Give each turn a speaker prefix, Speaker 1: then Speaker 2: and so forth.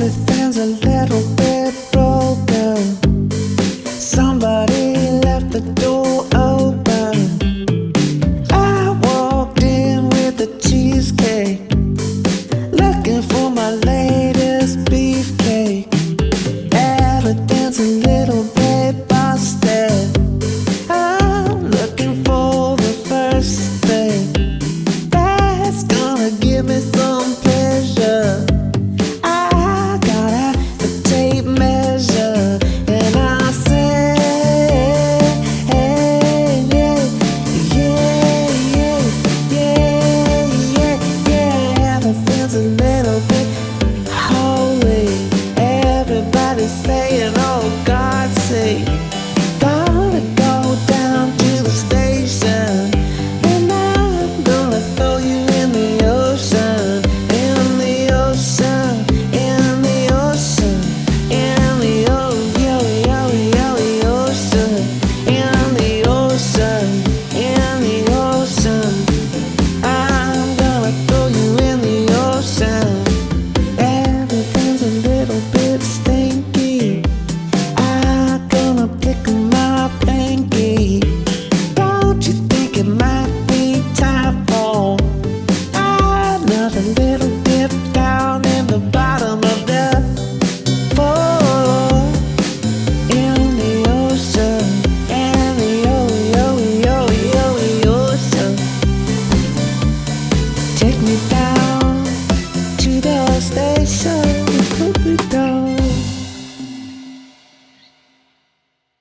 Speaker 1: everything's a little bit broken. Somebody left the door open. I walked in with a cheesecake. say it all, God save